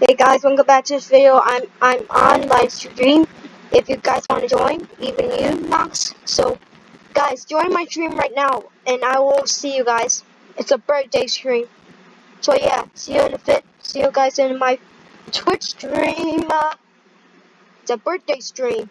Hey guys, welcome back to this video. I'm I'm on live stream. If you guys want to join, even you, Max. So, guys, join my stream right now, and I will see you guys. It's a birthday stream. So yeah, see you in a bit. See you guys in my Twitch stream. Uh, it's a birthday stream.